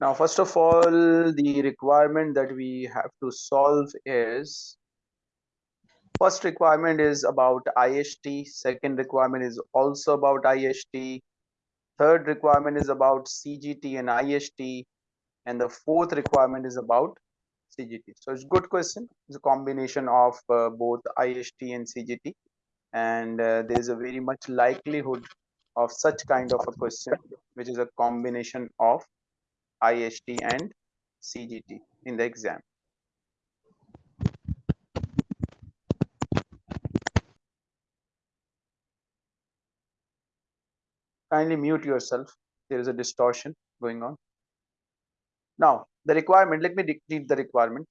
Now, first of all, the requirement that we have to solve is first requirement is about IHT, second requirement is also about IHT, third requirement is about CGT and IHT, and the fourth requirement is about CGT. So it's good question. It's a combination of uh, both IHT and CGT, and uh, there is a very much likelihood of such kind of a question, which is a combination of IHT and CGT in the exam. Kindly mute yourself. There is a distortion going on. Now, the requirement, let me read the requirement.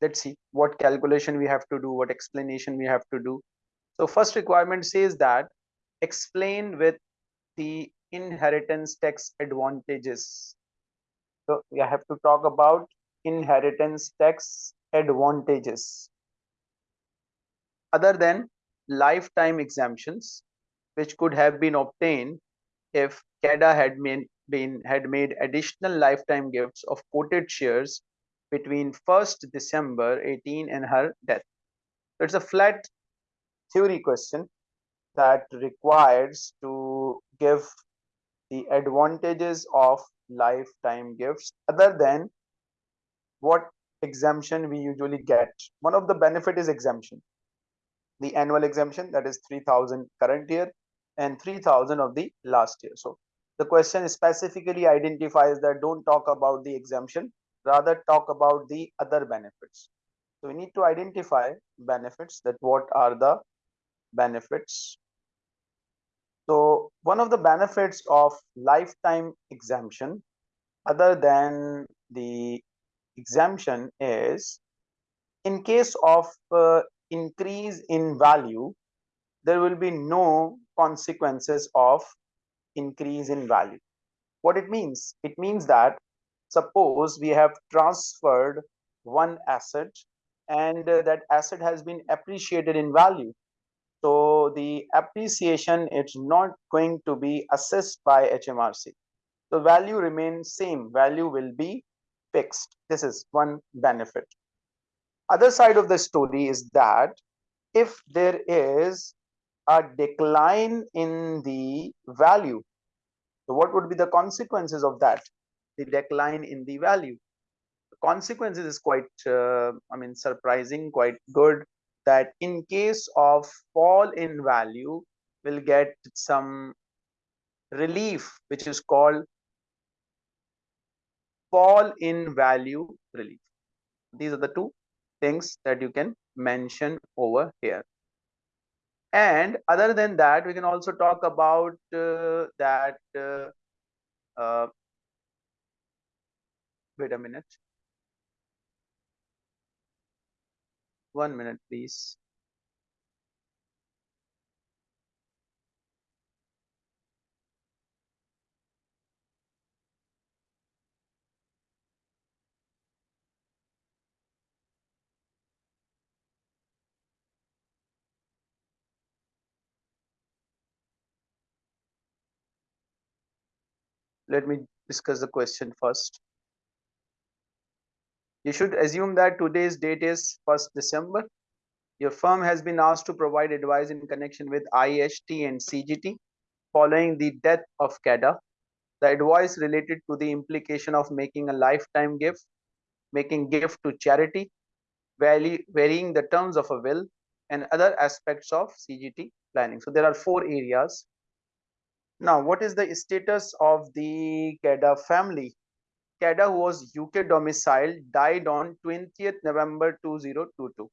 Let's see what calculation we have to do, what explanation we have to do. So first requirement says that explain with the inheritance tax advantages so we have to talk about inheritance tax advantages. Other than lifetime exemptions, which could have been obtained if CADA had made, been had made additional lifetime gifts of quoted shares between 1st December 18 and her death. It's a flat theory question that requires to give the advantages of lifetime gifts other than what exemption we usually get. One of the benefit is exemption. The annual exemption that is 3000 current year and 3000 of the last year. So the question specifically identifies that don't talk about the exemption rather talk about the other benefits. So we need to identify benefits that what are the benefits so one of the benefits of lifetime exemption other than the exemption is in case of uh, increase in value, there will be no consequences of increase in value. What it means? It means that suppose we have transferred one asset and uh, that asset has been appreciated in value so the appreciation is not going to be assessed by HMRC. The value remains same, value will be fixed. This is one benefit. Other side of the story is that if there is a decline in the value, so what would be the consequences of that? The decline in the value. The consequences is quite, uh, I mean, surprising, quite good that in case of fall in value will get some relief which is called fall in value relief. These are the two things that you can mention over here. And other than that we can also talk about uh, that uh, uh, wait a minute One minute, please. Let me discuss the question first you should assume that today's date is 1st December. Your firm has been asked to provide advice in connection with IHT and CGT following the death of CADA. The advice related to the implication of making a lifetime gift, making gift to charity, varying the terms of a will, and other aspects of CGT planning. So there are four areas. Now, what is the status of the CADA family CADA, who was UK domiciled, died on 20th November 2022.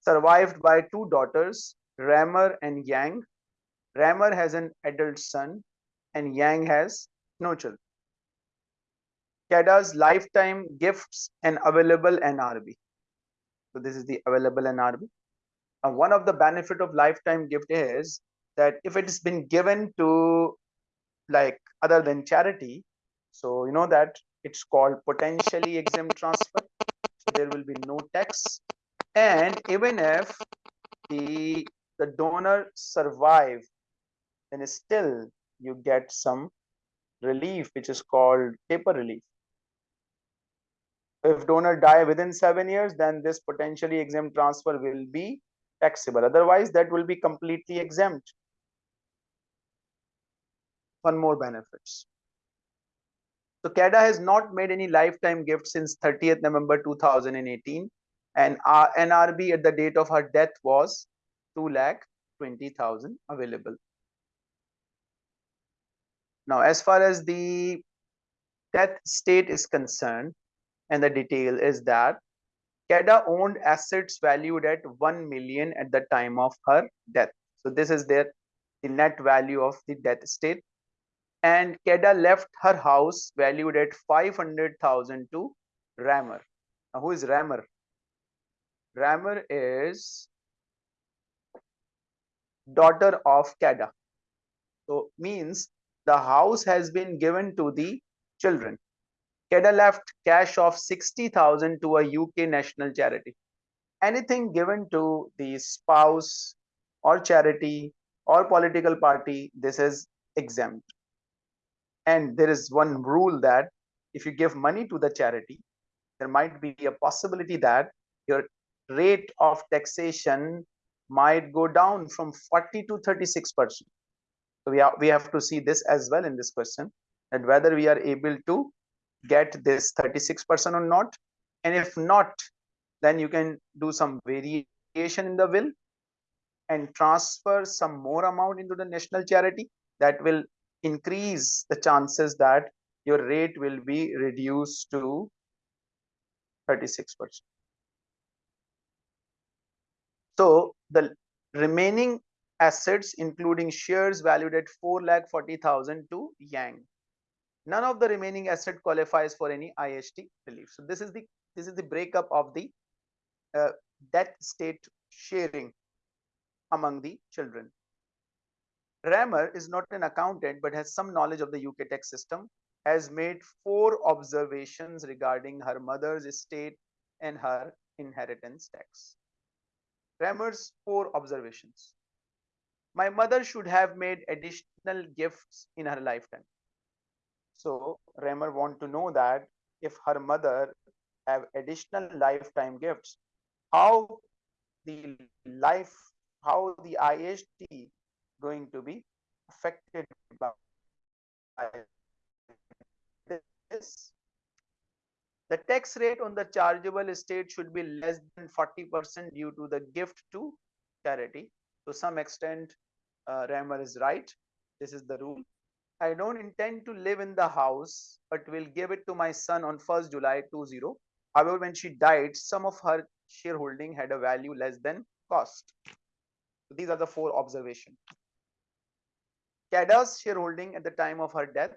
Survived by two daughters, Ramer and Yang. Ramer has an adult son and Yang has no children. CADA's lifetime gifts and available NRB. So this is the available NRB. And one of the benefit of lifetime gift is that if it has been given to like other than charity, so you know that it's called potentially exempt transfer. So there will be no tax. And even if the the donor survive, then still you get some relief, which is called taper relief. If donor die within seven years, then this potentially exempt transfer will be taxable. Otherwise, that will be completely exempt. One more benefits. So CADA has not made any lifetime gift since 30th November 2018 and our NRB at the date of her death was 2 lakh 20,000 available. Now, as far as the death state is concerned, and the detail is that CADA owned assets valued at 1 million at the time of her death. So this is their the net value of the death state. And CADA left her house valued at 500,000 to Rammer. Now, who is Rammer? Rammer is daughter of CADA. So means the house has been given to the children. CADA left cash of 60,000 to a UK national charity. Anything given to the spouse or charity or political party, this is exempt. And there is one rule that if you give money to the charity, there might be a possibility that your rate of taxation might go down from 40 to 36 percent. So we have we have to see this as well in this question that whether we are able to get this 36 percent or not. And if not then you can do some variation in the will and transfer some more amount into the national charity that will increase the chances that your rate will be reduced to 36 percent so the remaining assets, including shares valued at four 4,40,000 to Yang. None of the remaining asset qualifies for any IHT relief. So this is the this is the breakup of the uh, debt state sharing among the children. Rammer is not an accountant but has some knowledge of the UK tax system, has made four observations regarding her mother's estate and her inheritance tax. Rammer's four observations. My mother should have made additional gifts in her lifetime. So Rammer want to know that if her mother have additional lifetime gifts, how the life, how the IHT going to be affected by this the tax rate on the chargeable estate should be less than 40% due to the gift to charity. To some extent, uh, Rammer is right. This is the rule. I don't intend to live in the house, but will give it to my son on 1st July 20. However, when she died, some of her shareholding had a value less than cost. So these are the four observations. CADA's shareholding at the time of her death,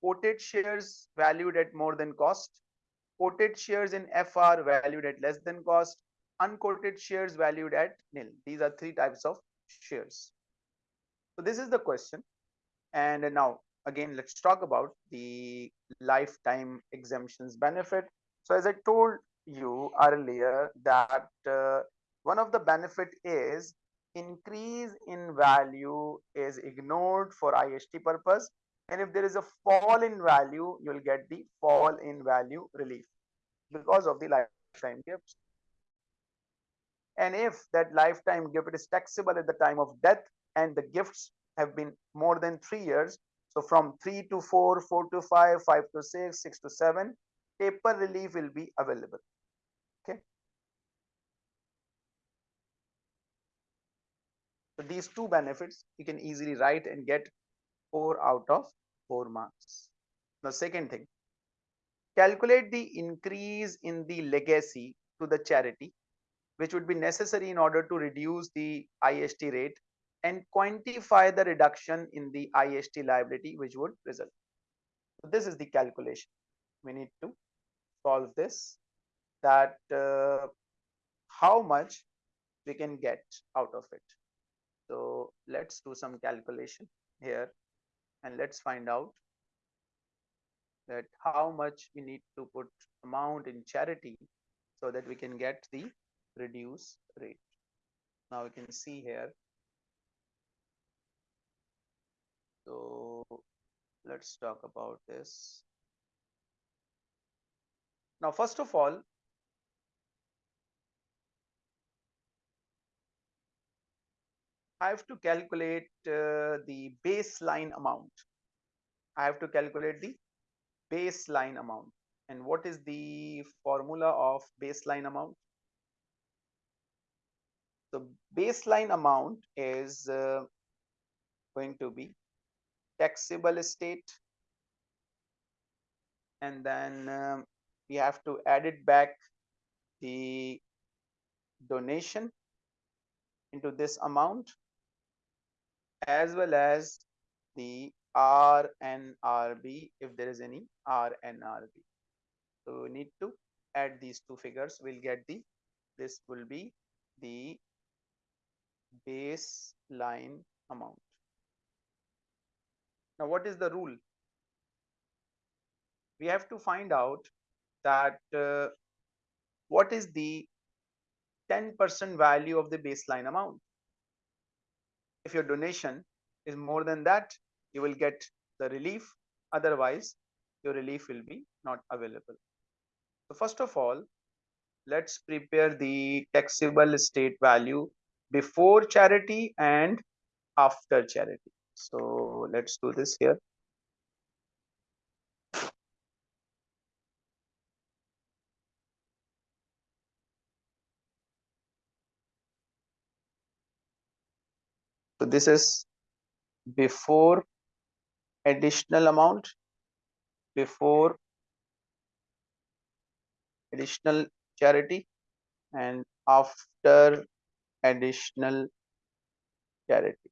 quoted shares valued at more than cost, quoted shares in FR valued at less than cost, unquoted shares valued at nil. These are three types of shares. So this is the question. And now again, let's talk about the lifetime exemptions benefit. So as I told you earlier that uh, one of the benefit is increase in value is ignored for IHT purpose. And if there is a fall in value you'll get the fall in value relief because of the lifetime gifts. And if that lifetime gift is taxable at the time of death and the gifts have been more than three years so from three to four four to five five to six six to seven taper relief will be available okay so these two benefits you can easily write and get four out of four marks. The second thing, calculate the increase in the legacy to the charity, which would be necessary in order to reduce the IHT rate and quantify the reduction in the IHT liability, which would result. So this is the calculation. We need to solve this that uh, how much we can get out of it. So let's do some calculation here and let's find out that how much we need to put amount in charity so that we can get the reduce rate. Now we can see here. So let's talk about this. Now, first of all, I have to calculate uh, the baseline amount. I have to calculate the baseline amount. And what is the formula of baseline amount? The baseline amount is uh, going to be taxable estate and then um, we have to add it back the donation into this amount as well as the RNRB if there is any RNRB. So we need to add these two figures. We'll get the this will be the baseline amount. Now, what is the rule? We have to find out that uh, what is the 10% value of the baseline amount. If your donation is more than that, you will get the relief. Otherwise, your relief will be not available. So first of all, let's prepare the taxable estate value before charity and after charity. So let's do this here. This is before additional amount, before additional charity and after additional charity.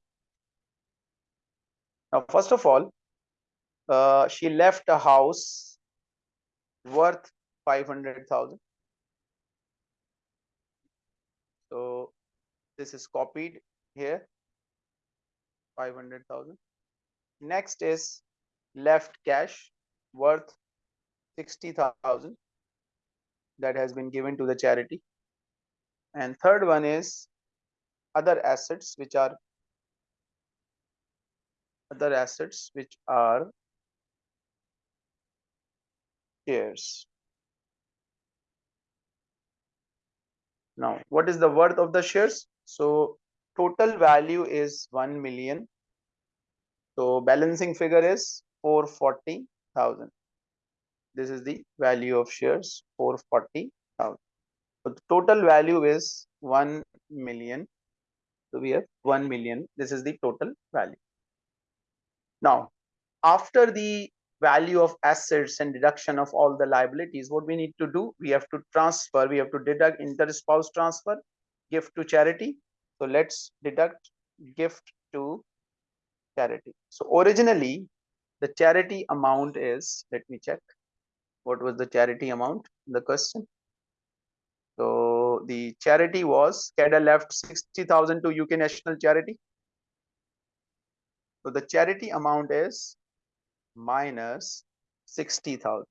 Now, first of all, uh, she left a house worth 500,000. So, this is copied here 500,000. Next is left cash worth 60,000 that has been given to the charity. And third one is other assets which are other assets which are shares. Now, what is the worth of the shares? So, total value is 1 million. So, balancing figure is 440,000. This is the value of shares 440,000. So, the total value is 1 million. So, we have 1 million. This is the total value. Now, after the value of assets and deduction of all the liabilities, what we need to do, we have to transfer, we have to deduct inter-spouse transfer, gift to charity. So let's deduct gift to charity. So originally, the charity amount is, let me check, what was the charity amount in the question? So the charity was, CADA left 60,000 to UK National Charity. So the charity amount is minus 60,000.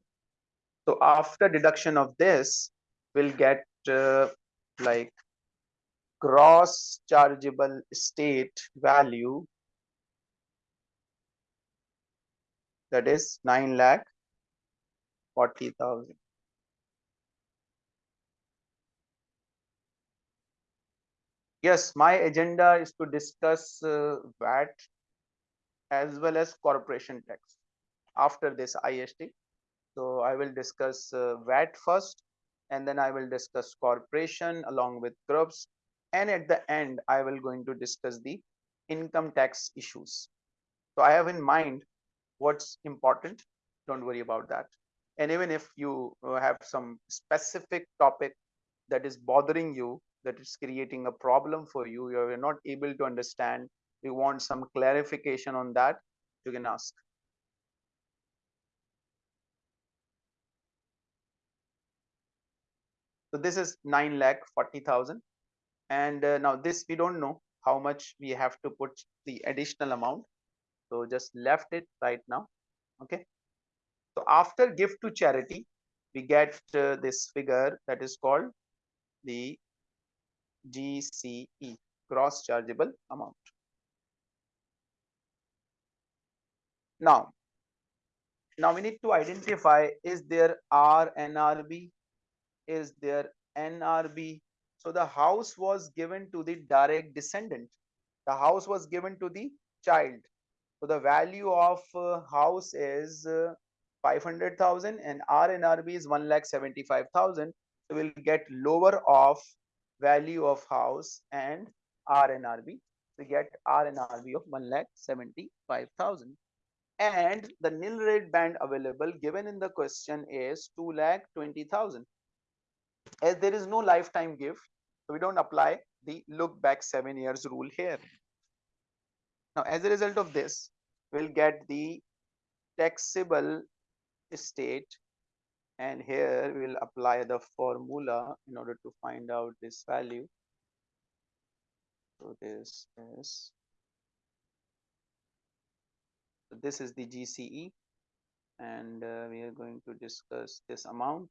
So after deduction of this, we'll get uh, like gross chargeable state value that is 9 lakh 40,000. Yes, my agenda is to discuss uh, VAT as well as corporation tax after this IHT. So I will discuss uh, VAT first and then I will discuss corporation along with groups and at the end I will going to discuss the income tax issues. So I have in mind what's important. Don't worry about that. And even if you uh, have some specific topic that is bothering you, that is creating a problem for you, you're not able to understand you want some clarification on that, you can ask. So this is 9 lakh 40,000. And uh, now this we don't know how much we have to put the additional amount. So just left it right now. Okay. So after gift to charity, we get uh, this figure that is called the GCE, gross chargeable amount. Now, now we need to identify is there RNRB is there NRB so the house was given to the direct descendant. The house was given to the child. So the value of uh, house is uh, 500,000 and RNRB is 1,75,000 so we'll get lower of value of house and RNRB we get RNRB of 1,75,000 and the nil rate band available given in the question is 2 lakh 20,000 as there is no lifetime gift so we don't apply the look back seven years rule here. Now as a result of this we'll get the taxable estate and here we'll apply the formula in order to find out this value. So this is so this is the GCE and uh, we are going to discuss this amount.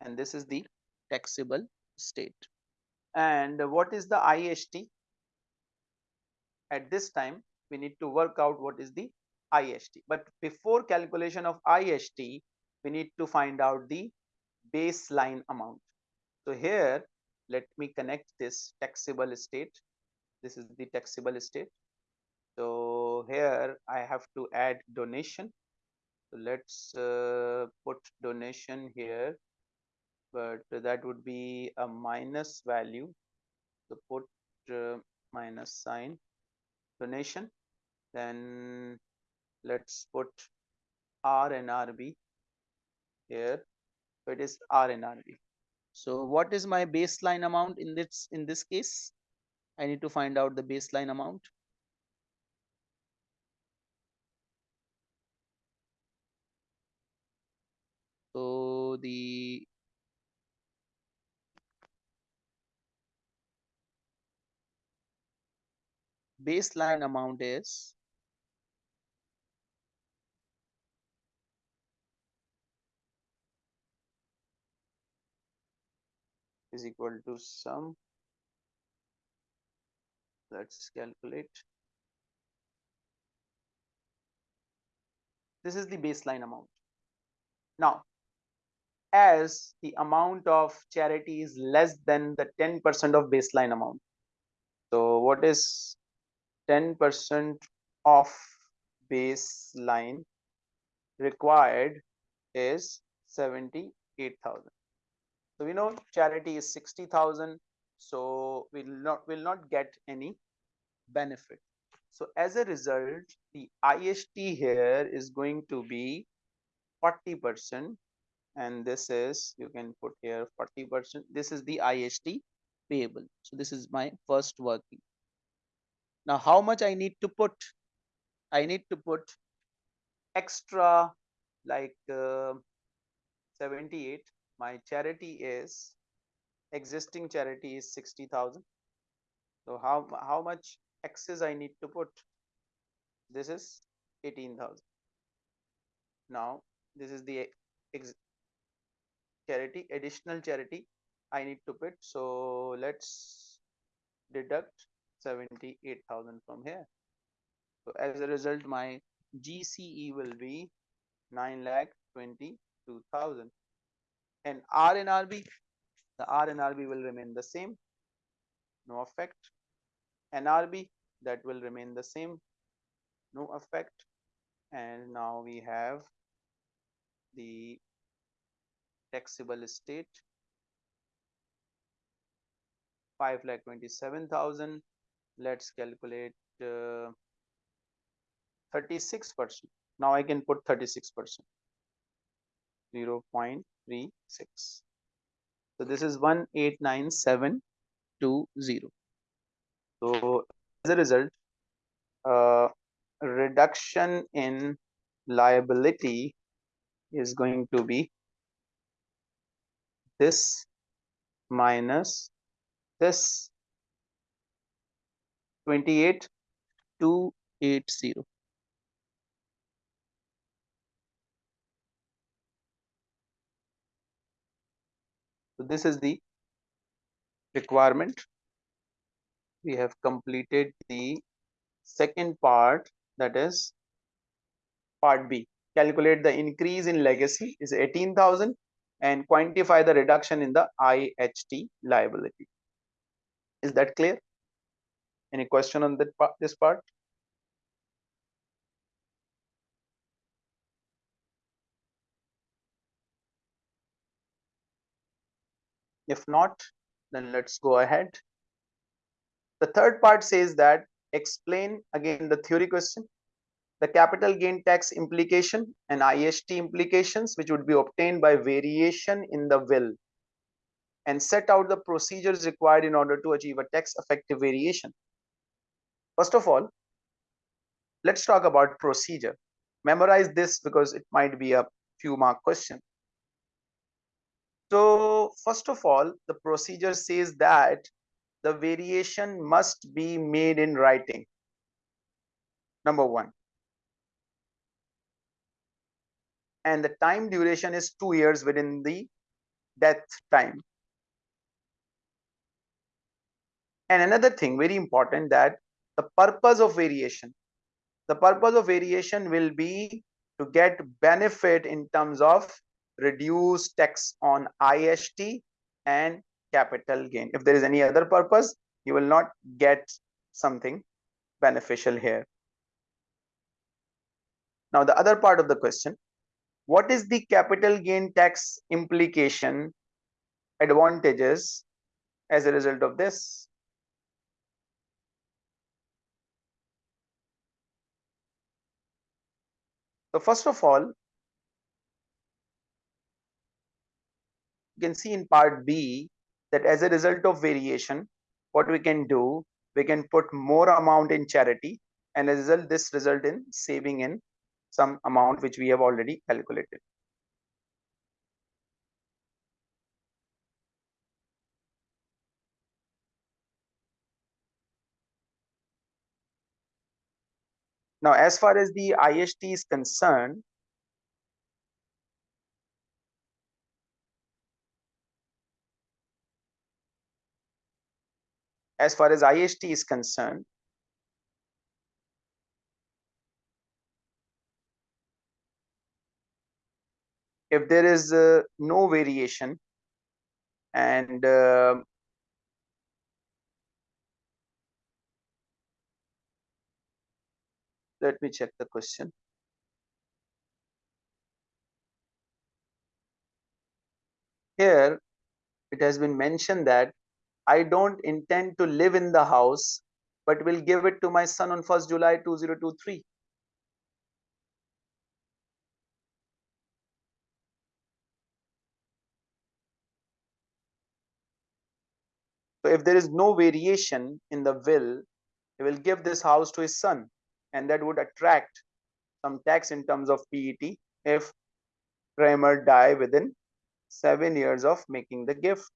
And this is the taxable state. And what is the IHT at this time we need to work out what is the IHT but before calculation of IHT we need to find out the baseline amount. So here let me connect this taxable state. this is the taxable state. so here i have to add donation. So let's uh, put donation here but that would be a minus value so put uh, minus sign donation then let's put r and rb here so it is r and rb so what is my baseline amount in this in this case? I need to find out the baseline amount. So the baseline amount is is equal to sum. Let's calculate. This is the baseline amount. Now as the amount of charity is less than the 10% of baseline amount so what is 10% of baseline required is 78,000 so we know charity is 60,000. So we'll not will not get any benefit. So as a result, the IHT here is going to be 40% and this is you can put here 40% this is the IHT payable so this is my first working now how much I need to put? I need to put extra like uh, 78 my charity is existing charity is 60,000 so how how much excess I need to put? This is 18,000 now this is the charity additional charity I need to put. So let's deduct 78,000 from here so as a result my GCE will be 9 lakh 22,000 and R and RB, the R and RB will remain the same, no effect. NRB, that will remain the same, no effect. And now we have the taxable estate 5 lakh 27,000. Let's calculate uh, 36%. Now I can put 36%. 0 0.36 so this is 189720 so as a result uh, reduction in liability is going to be this minus this 28280 So this is the requirement. We have completed the second part that is part B calculate the increase in legacy is 18,000 and quantify the reduction in the IHT liability. Is that clear? Any question on that part, this part? If not, then let's go ahead. The third part says that explain again the theory question, the capital gain tax implication and IHT implications which would be obtained by variation in the will and set out the procedures required in order to achieve a tax effective variation. First of all, let's talk about procedure. Memorize this because it might be a few mark question. So first of all, the procedure says that the variation must be made in writing. Number one. And the time duration is two years within the death time. And another thing very important that the purpose of variation, the purpose of variation will be to get benefit in terms of reduce tax on ist and capital gain. If there is any other purpose, you will not get something beneficial here. Now, the other part of the question, what is the capital gain tax implication advantages as a result of this? So first of all, you can see in part B that as a result of variation, what we can do, we can put more amount in charity and as a result, this result in saving in some amount which we have already calculated. Now, as far as the IHT is concerned, as far as IHT is concerned, if there is uh, no variation and uh, let me check the question here it has been mentioned that I don't intend to live in the house, but will give it to my son on 1st July 2023. So if there is no variation in the will, he will give this house to his son and that would attract some tax in terms of PET if Ramer die within seven years of making the gift.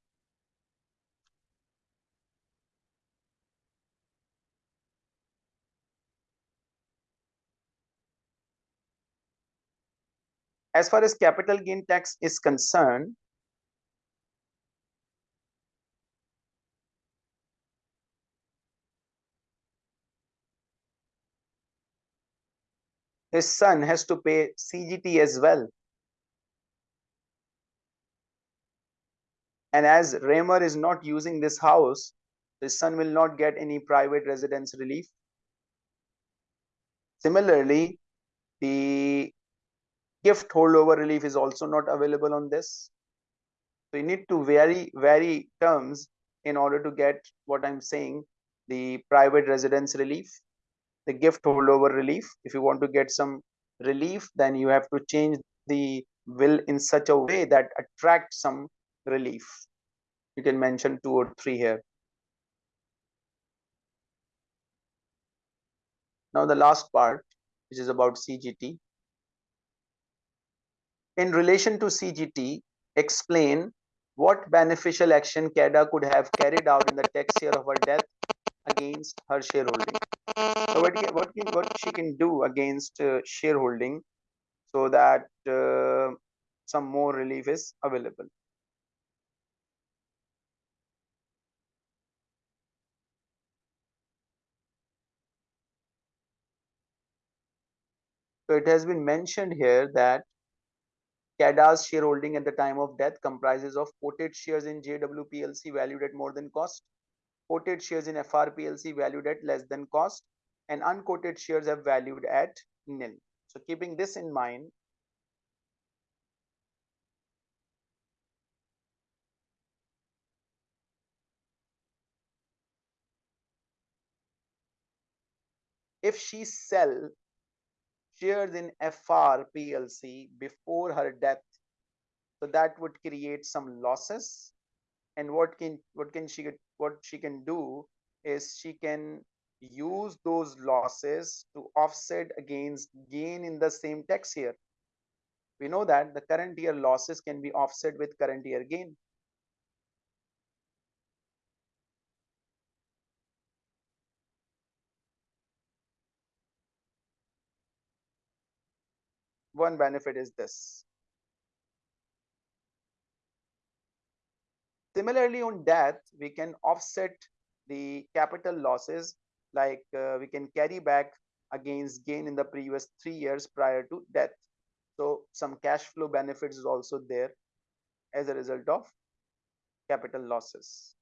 as far as capital gain tax is concerned, his son has to pay CGT as well. And as Ramer is not using this house, his son will not get any private residence relief. Similarly, the gift holdover relief is also not available on this. So you need to vary vary terms in order to get what I'm saying, the private residence relief, the gift holdover relief. If you want to get some relief, then you have to change the will in such a way that attract some relief. You can mention two or three here. Now the last part, which is about CGT in relation to CGT, explain what beneficial action CADA could have carried out in the tax year of her death against her shareholding. So what, what, what she can do against uh, shareholding so that uh, some more relief is available. So it has been mentioned here that CADA's shareholding at the time of death comprises of quoted shares in JW PLC valued at more than cost, quoted shares in FR PLC valued at less than cost, and unquoted shares have valued at nil. So keeping this in mind, if she sell shares in FR PLC before her death, so that would create some losses. And what can what can she get what she can do is she can use those losses to offset against gain in the same tax year. We know that the current year losses can be offset with current year gain. One benefit is this. Similarly, on death, we can offset the capital losses like uh, we can carry back against gain in the previous three years prior to death. So some cash flow benefits is also there as a result of capital losses.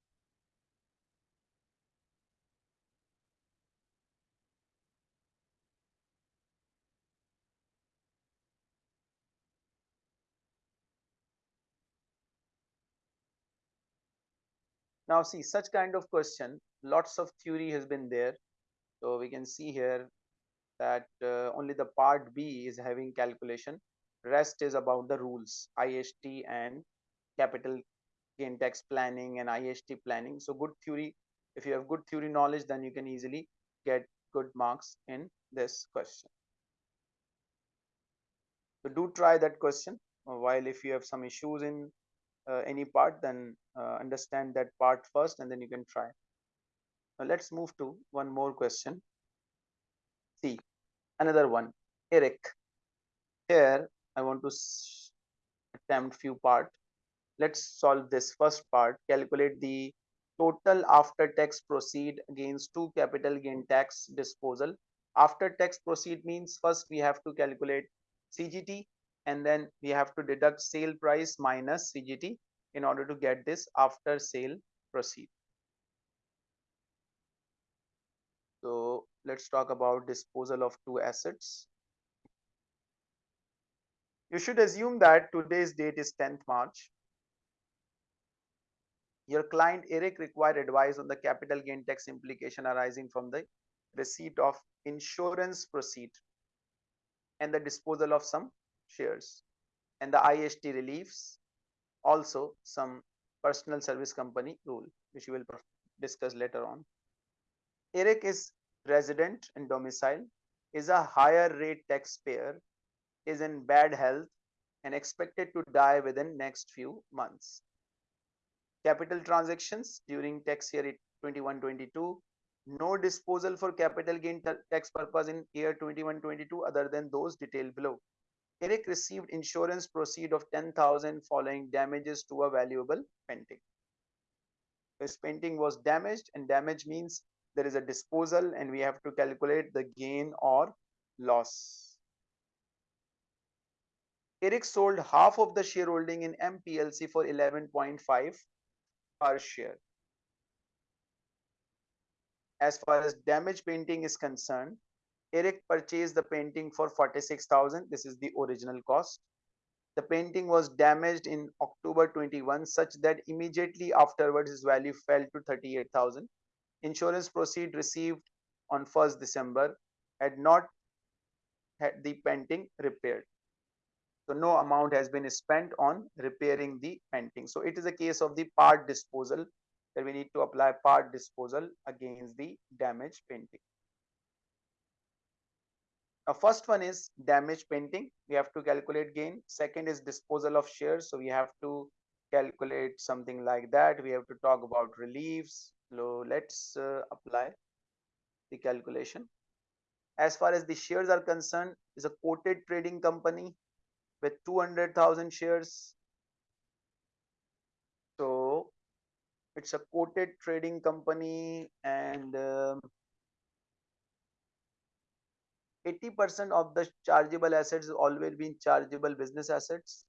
Now see such kind of question, lots of theory has been there. So we can see here that uh, only the part B is having calculation. Rest is about the rules, IHT and capital gain tax planning and IHT planning. So good theory. If you have good theory knowledge, then you can easily get good marks in this question. So do try that question. While if you have some issues in uh, any part then uh, understand that part first and then you can try. Now let's move to one more question. See another one. Eric here i want to attempt few part. Let's solve this first part. Calculate the total after tax proceed against two capital gain tax disposal. After tax proceed means first we have to calculate cgt and then we have to deduct sale price minus CGT in order to get this after sale proceed. So let's talk about disposal of two assets. You should assume that today's date is 10th March. Your client Eric required advice on the capital gain tax implication arising from the receipt of insurance proceed and the disposal of some shares. And the IHT reliefs also some personal service company rule which we will discuss later on. Eric is resident and domicile is a higher rate taxpayer is in bad health and expected to die within next few months. Capital transactions during tax year 21-22 no disposal for capital gain tax purpose in year 21-22 other than those detailed below Eric received insurance proceed of 10,000 following damages to a valuable painting. His painting was damaged and damage means there is a disposal and we have to calculate the gain or loss. Eric sold half of the shareholding in MPLC for 11.5 per share. As far as damaged painting is concerned, Eric purchased the painting for 46,000. This is the original cost. The painting was damaged in October 21 such that immediately afterwards his value fell to 38,000. Insurance proceed received on 1st December had not had the painting repaired. So no amount has been spent on repairing the painting. So it is a case of the part disposal that we need to apply part disposal against the damaged painting. Now, first one is damage painting. We have to calculate gain. Second is disposal of shares. So we have to calculate something like that. We have to talk about reliefs. So let's uh, apply the calculation. As far as the shares are concerned, is a quoted trading company with 200,000 shares. So it's a quoted trading company and um, 80% of the chargeable assets always been chargeable business assets.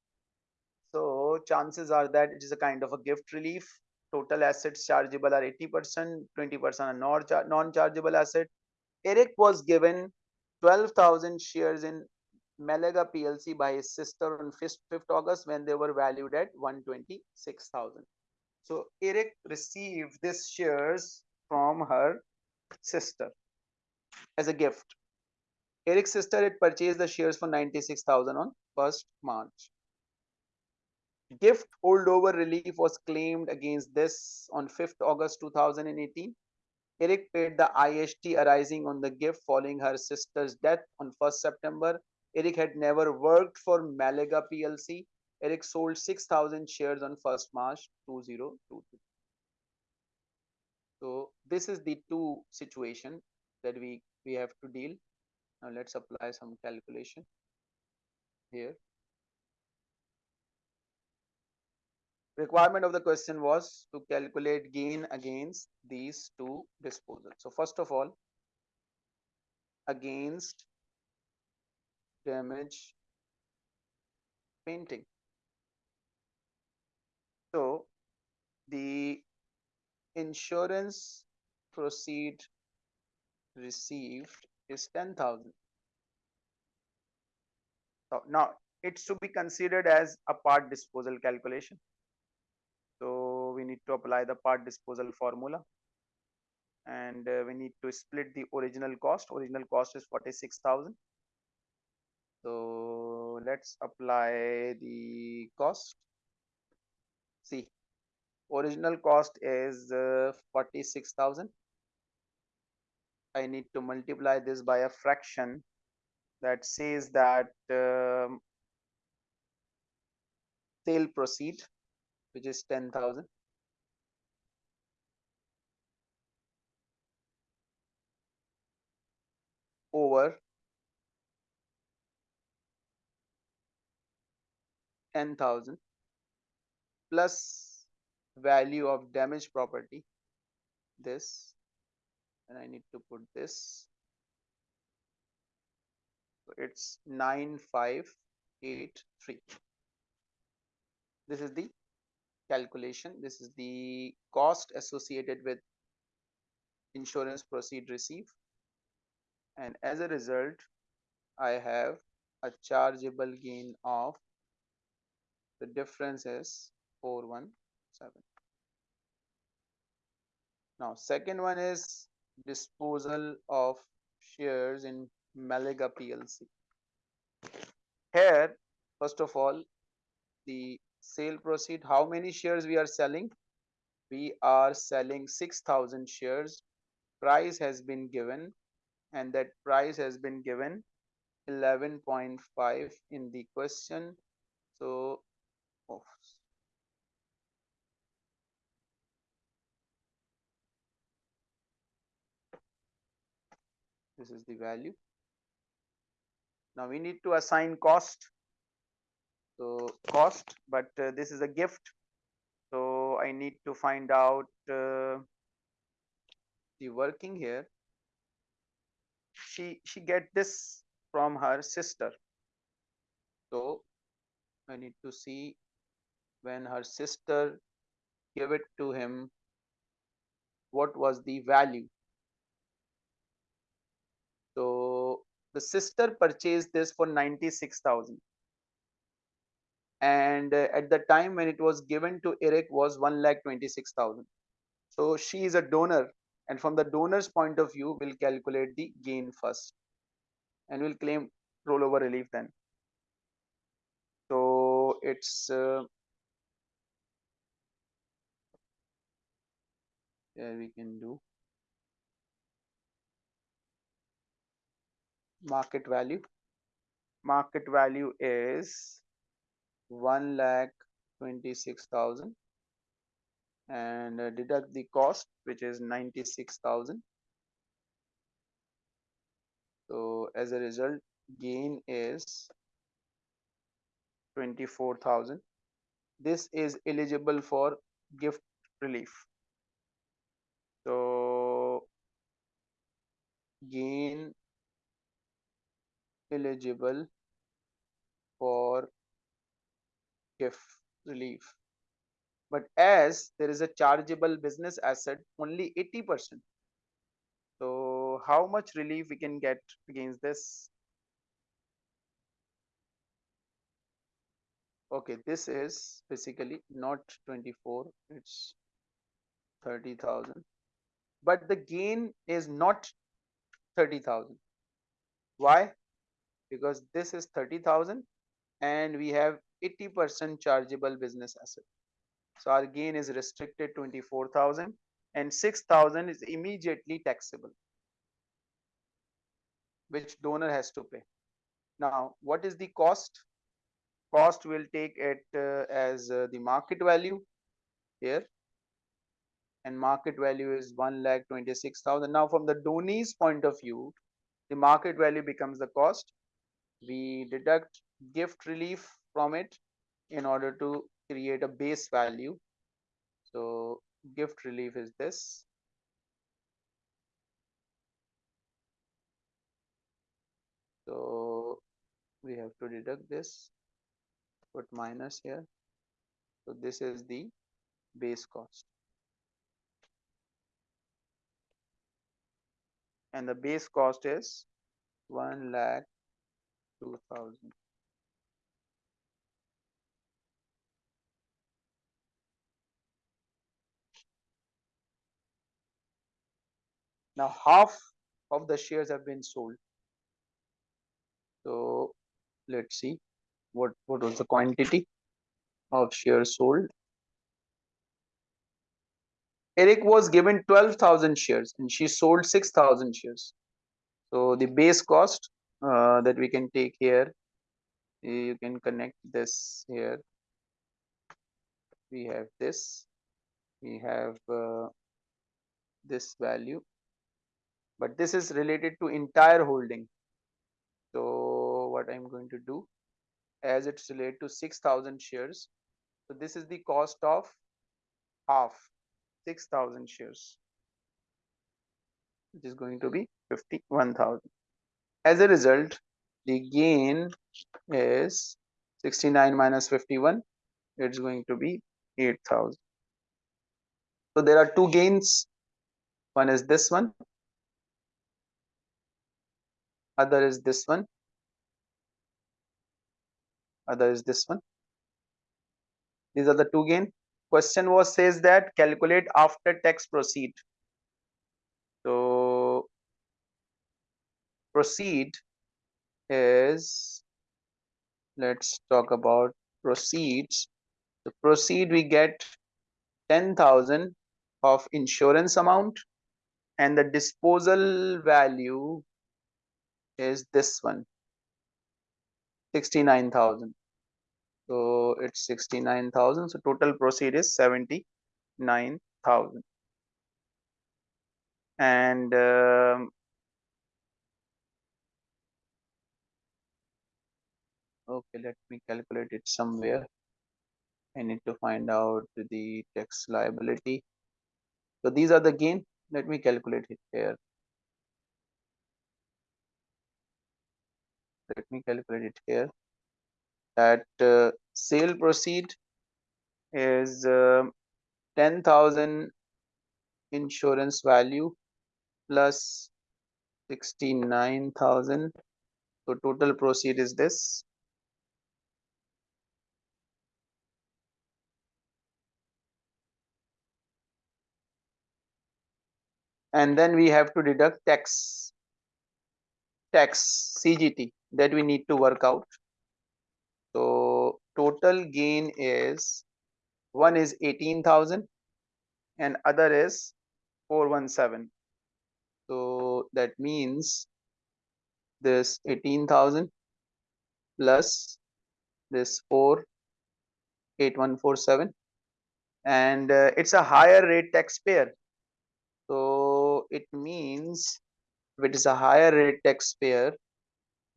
So chances are that it is a kind of a gift relief. Total assets chargeable are 80%, 20% are non-chargeable asset. Eric was given 12,000 shares in Malaga PLC by his sister on 5th, 5th August when they were valued at 126,000. So Eric received these shares from her sister as a gift. Eric's sister had purchased the shares for 96,000 on 1st March. Gift holdover relief was claimed against this on 5th August 2018. Eric paid the IHT arising on the gift following her sister's death on 1st September. Eric had never worked for Malaga PLC. Eric sold 6,000 shares on 1st March 2022. So this is the two situation that we, we have to deal. Now let's apply some calculation here. requirement of the question was to calculate gain against these two disposals. So first of all, against damage painting. So the insurance proceed received is 10,000. So now it's to be considered as a part disposal calculation. So we need to apply the part disposal formula and uh, we need to split the original cost. Original cost is 46,000. So let's apply the cost. See, original cost is uh, 46,000. I need to multiply this by a fraction that says that um, sale proceed which is 10,000 over 10,000 plus value of damaged property this and I need to put this so it's 9583 this is the calculation. This is the cost associated with insurance proceed receive. And as a result, I have a chargeable gain of the difference is 417. Now, second one is disposal of shares in Malaga PLC. Here, first of all, the sale proceed how many shares we are selling? We are selling 6000 shares. Price has been given and that price has been given 11.5 in the question. So this is the value. Now we need to assign cost. So cost but uh, this is a gift. So I need to find out uh, the working here. She she get this from her sister. So I need to see when her sister gave it to him what was the value so the sister purchased this for 96,000 and uh, at the time when it was given to Eric was 1 lakh 26,000. So she is a donor and from the donor's point of view we'll calculate the gain first and we'll claim rollover relief then. So it's uh, yeah we can do market value. Market value is one lakh twenty six thousand. And uh, deduct the cost which is 96,000 so as a result gain is 24,000 this is eligible for gift relief. So gain eligible for gift relief. But as there is a chargeable business asset only 80% so how much relief we can get against this? Okay this is basically not 24 it's 30,000 but the gain is not 30,000 why because this is 30,000 and we have 80% chargeable business asset. So our gain is restricted 24,000 and 6,000 is immediately taxable which donor has to pay. Now what is the cost? Cost will take it uh, as uh, the market value here. And market value is 1 lakh 26,000 now from the donee's point of view the market value becomes the cost we deduct gift relief from it in order to create a base value. So gift relief is this. So we have to deduct this put minus here. So this is the base cost. And the base cost is 1 lakh 2000 now half of the shares have been sold. So let's see what what was the quantity of shares sold. Eric was given 12,000 shares and she sold 6,000 shares. So the base cost uh, that we can take here, you can connect this here. We have this, we have uh, this value, but this is related to entire holding. So what I'm going to do, as it's related to 6,000 shares, so this is the cost of half 6000 shares. Which is going to be 51000 as a result the gain is 69 minus 51 it's going to be 8000 so there are two gains. One is this one. Other is this one. Other is this one. These are the two gain. Question was says that calculate after tax proceed. So proceed is let's talk about proceeds. The proceed we get 10000 of insurance amount and the disposal value is this one 69000 so it's 69,000 so total proceed is 79,000 and um, okay let me calculate it somewhere. I need to find out the tax liability. So these are the gain. Let me calculate it here. Let me calculate it here. That uh, sale proceed is uh, 10,000 insurance value plus 69,000 so total proceed is this and then we have to deduct tax tax CGT that we need to work out so total gain is one is 18,000 and other is 417. So that means this 18,000 plus this 4 8147 and uh, it's a higher rate taxpayer. So it means if it is a higher rate taxpayer,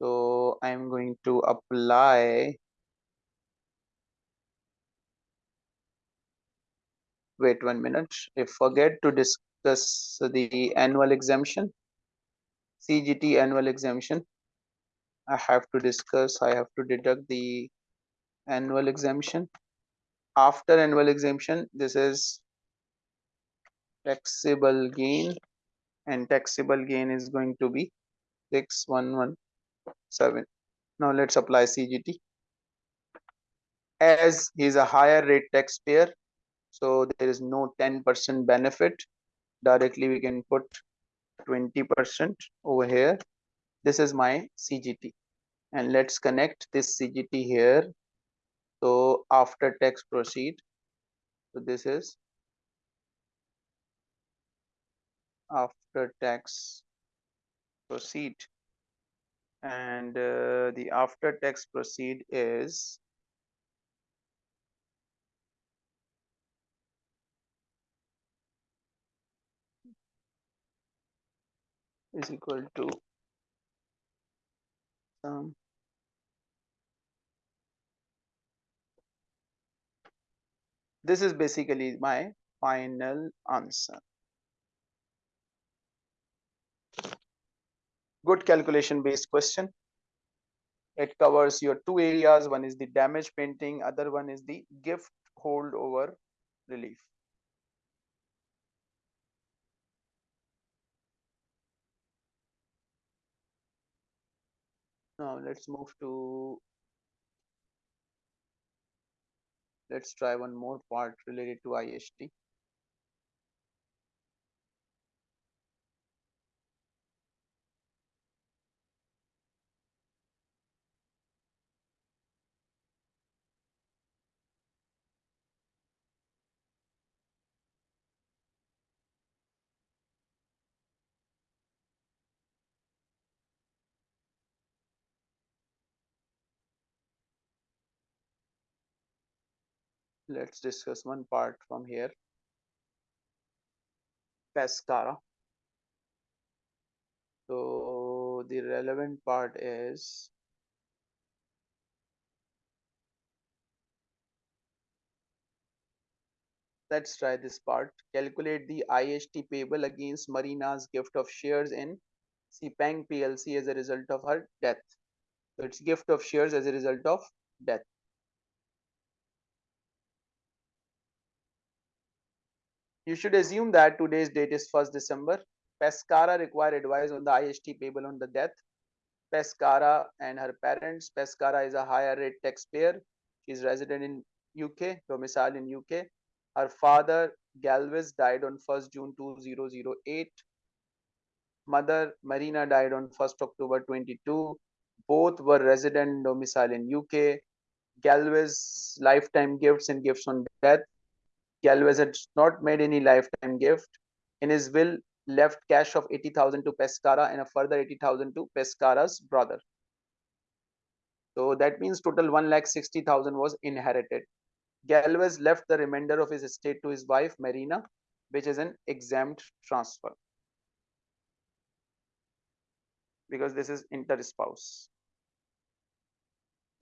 so I'm going to apply wait one minute I forget to discuss the annual exemption CGT annual exemption I have to discuss, I have to deduct the annual exemption. After annual exemption, this is taxable gain and taxable gain is going to be 6117. Now let's apply CGT. As he is a higher rate taxpayer, so there is no 10% benefit. Directly we can put 20% over here. This is my CGT and let's connect this CGT here. So after tax proceed, so this is after tax proceed. And uh, the after tax proceed is is equal to um, this is basically my final answer good calculation based question. It covers your two areas. One is the damage painting other one is the gift holdover relief. Now let's move to let's try one more part related to IHT let's discuss one part from here. Pescara. So the relevant part is let's try this part. Calculate the IHT payable against marina's gift of shares in Sepang plc as a result of her death. So it's gift of shares as a result of death You should assume that today's date is 1st December. Pescara require advice on the IHT payable on the death. Pescara and her parents. Pescara is a higher rate taxpayer. She is resident in UK, domicile in UK. Her father, Galvez, died on 1st June 2008. Mother, Marina, died on 1st October 22. Both were resident domicile in UK. Galvez lifetime gifts and gifts on death Galvez had not made any lifetime gift. In his will, left cash of 80,000 to Pescara and a further 80,000 to Pescara's brother. So that means total 1,60,000 was inherited. Galvez left the remainder of his estate to his wife, Marina, which is an exempt transfer. Because this is inter-spouse.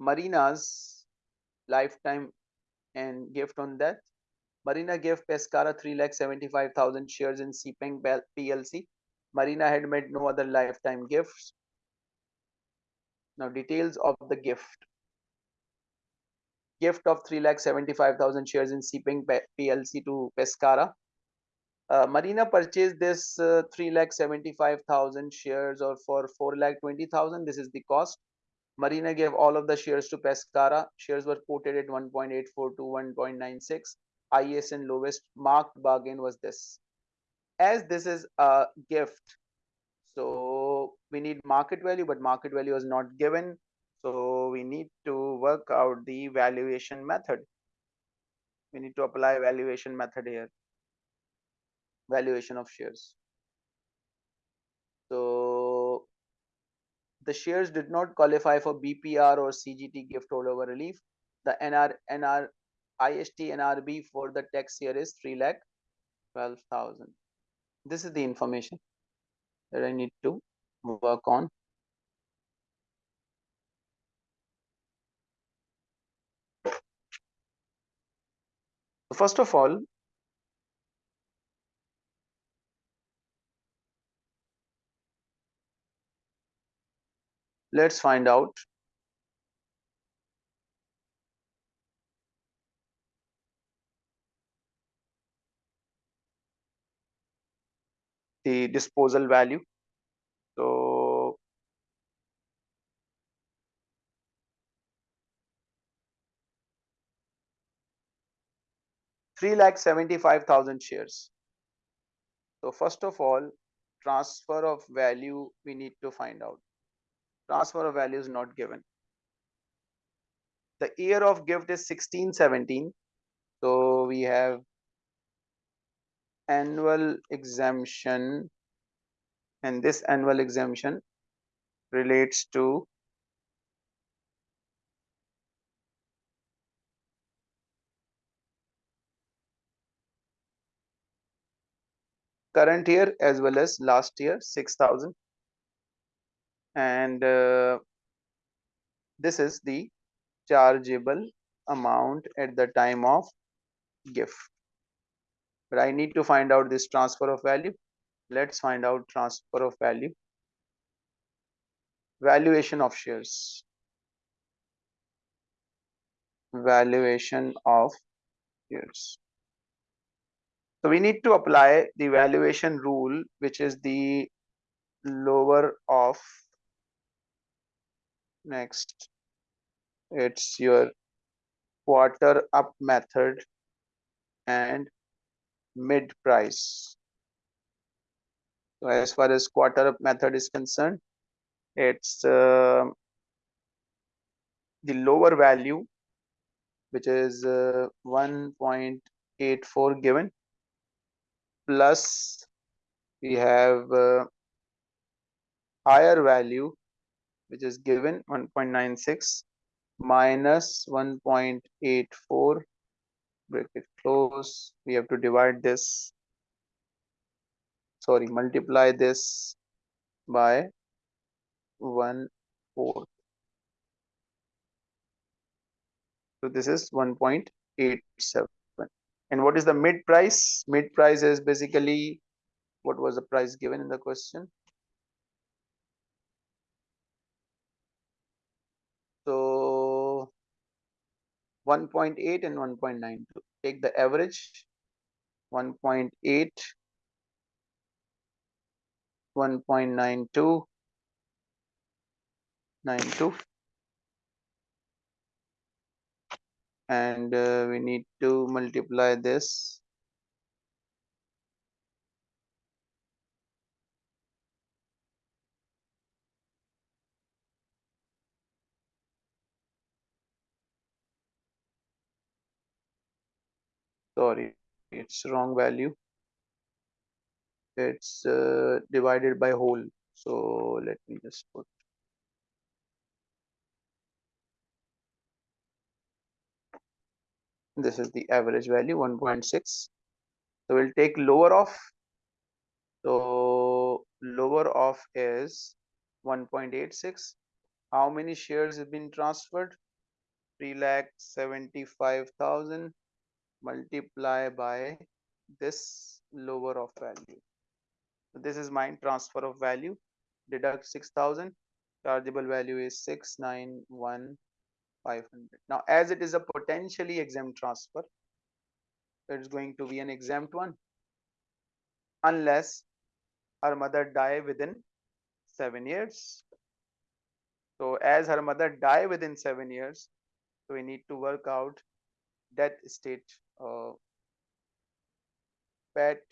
Marina's lifetime and gift on death Marina gave Pescara 3,75,000 shares in Sepang PLC. Marina had made no other lifetime gifts. Now, details of the gift. Gift of 3,75,000 shares in Sepang PLC to Pescara. Uh, Marina purchased this uh, 3,75,000 shares or for 4,20,000. This is the cost. Marina gave all of the shares to Pescara. Shares were quoted at 1.84 to 1.96 highest and lowest marked bargain was this. As this is a gift, so we need market value, but market value is not given. So we need to work out the valuation method. We need to apply valuation method here. Valuation of shares. So the shares did not qualify for BPR or CGT gift holdover relief. The NR, NR IHT NRB for the tax year is 3 lakh 12,000. This is the information that I need to work on. First of all, let's find out the disposal value. So three lakh seventy five thousand shares. So first of all transfer of value we need to find out. Transfer of value is not given. The year of gift is 1617 so we have annual exemption and this annual exemption relates to current year as well as last year 6000 and uh, this is the chargeable amount at the time of gift but I need to find out this transfer of value. Let's find out transfer of value. Valuation of shares. Valuation of shares. So we need to apply the valuation rule which is the lower of next. It's your quarter up method and mid price so as far as quarter up method is concerned it's uh, the lower value which is uh, 1.84 given plus we have uh, higher value which is given 1.96 minus 1.84 bracket close we have to divide this. Sorry multiply this by 1 fourth. So this is 1.87 and what is the mid price? Mid price is basically what was the price given in the question so 1.8 and 1.92 take the average 1.8 1.92 92 and uh, we need to multiply this sorry it's wrong value. It's uh, divided by whole. So let me just put this is the average value 1.6 so we'll take lower of so lower of is 1.86 how many shares have been transferred? 3 lakh 75,000 multiply by this lower of value. So this is my transfer of value. Deduct 6000 chargeable value is 691 500 now as it is a potentially exempt transfer it's going to be an exempt one unless her mother die within seven years. So as her mother die within seven years so we need to work out death state uh, pet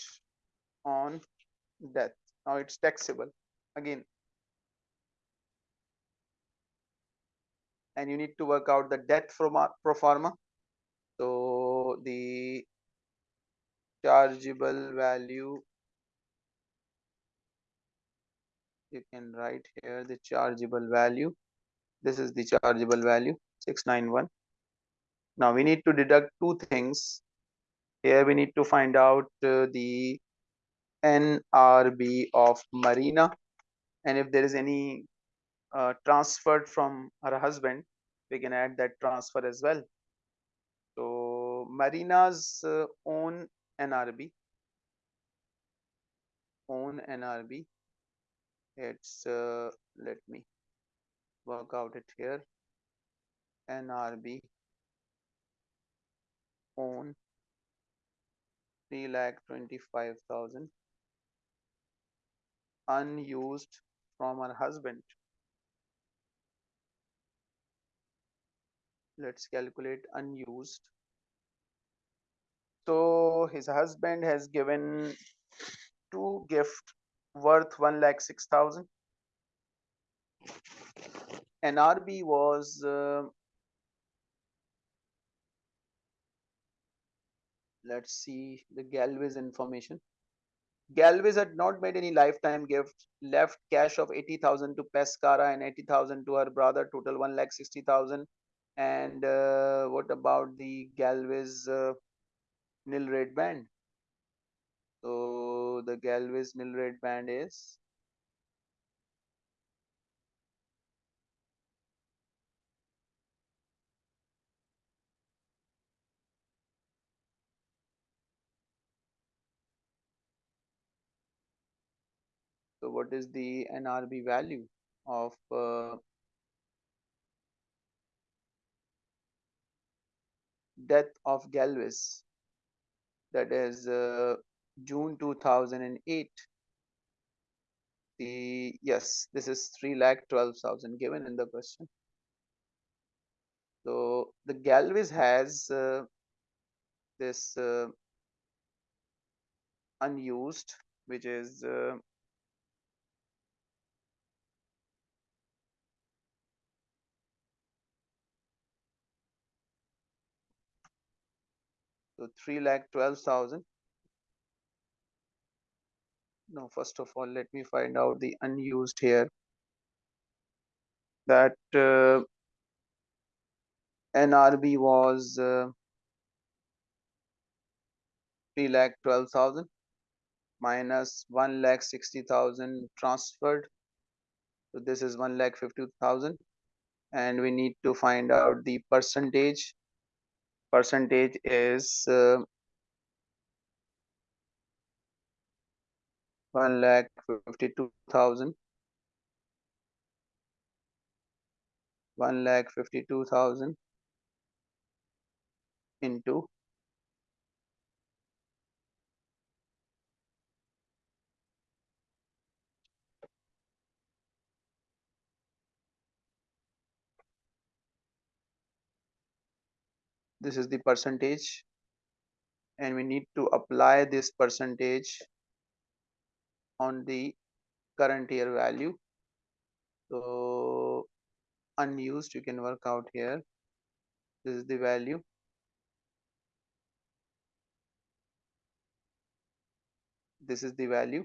on death. Now it's taxable. Again and you need to work out the debt from pro forma. So the chargeable value you can write here the chargeable value. This is the chargeable value 691 now we need to deduct two things. Here we need to find out uh, the nrb of marina. And if there is any uh, transferred from her husband we can add that transfer as well. So marina's uh, own nrb own nrb it's uh, let me work out it here. NRB own three lakh twenty five thousand unused from her husband. Let's calculate unused. So his husband has given two gift worth one lakh six thousand. And RB was uh, let's see the Galvez information. Galvez had not made any lifetime gift, left cash of 80,000 to Pescara and 80,000 to her brother, total 1 lakh 60,000. And uh, what about the Galvez uh, nil rate band? So the Galvez nil rate band is So what is the NRB value of uh, death of Galvez? That is uh, June 2008. The yes, this is three lakh twelve thousand given in the question. So the Galvez has uh, this uh, unused, which is So 3 lakh 12,000. Now, first of all, let me find out the unused here. That uh, NRB was uh, 3 lakh 12,000 minus 1 lakh 60,000 transferred. So this is 1 lakh 50,000 and we need to find out the percentage percentage is uh, 1 lakh 52,000 1 lakh 52,000 into this is the percentage and we need to apply this percentage on the current year value. So unused you can work out here. This is the value. This is the value.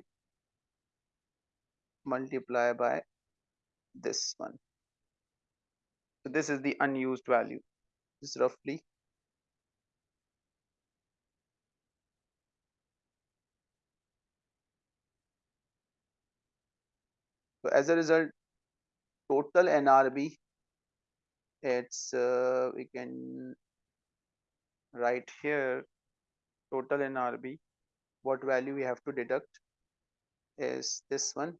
Multiply by this one. So this is the unused value. This is roughly So as a result, total NRB, it's uh, we can write here total NRB. What value we have to deduct is this one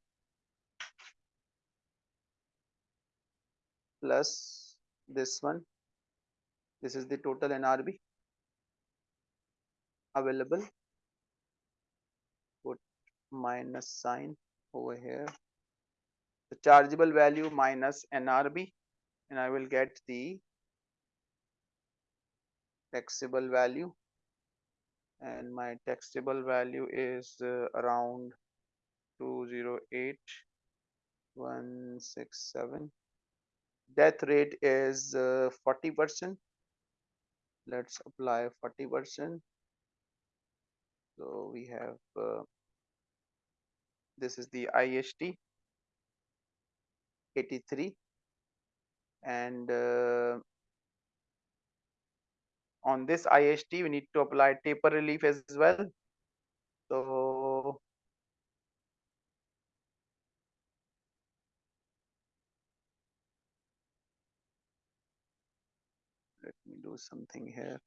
plus this one. This is the total NRB available. Put minus sign over here the chargeable value minus NRB and I will get the taxable value. And my taxable value is uh, around 208167 death rate is uh, 40 percent. Let's apply 40 percent. So we have uh, this is the IHT 83 and uh, on this IHT we need to apply taper relief as well. So let me do something here.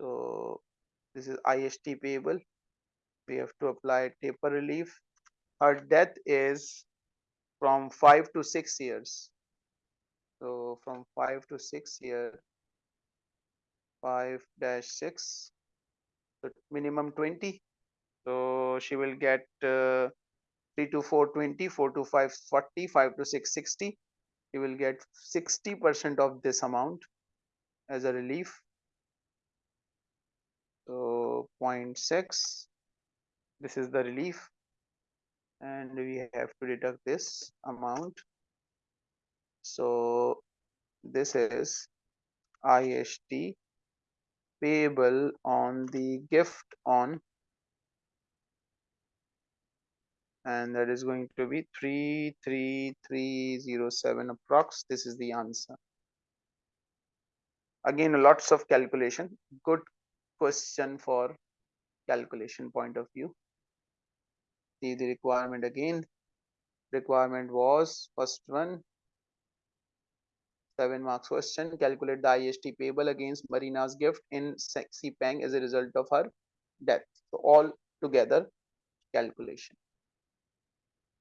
So this is IHT payable. We have to apply taper relief. Her death is from 5 to 6 years. So from 5 to 6 year 5 dash 6 so minimum 20 so she will get uh, 3 to 4 20 4 to 5 40 5 to 6 60 you will get 60 percent of this amount as a relief. So 0.6 this is the relief and we have to deduct this amount. So this is IHT payable on the gift on and that is going to be 33307 approx. This is the answer. Again lots of calculation. Good question for calculation point of view see the requirement again. Requirement was first one seven marks question calculate the IHT payable against marina's gift in Sepang as a result of her death. So all together calculation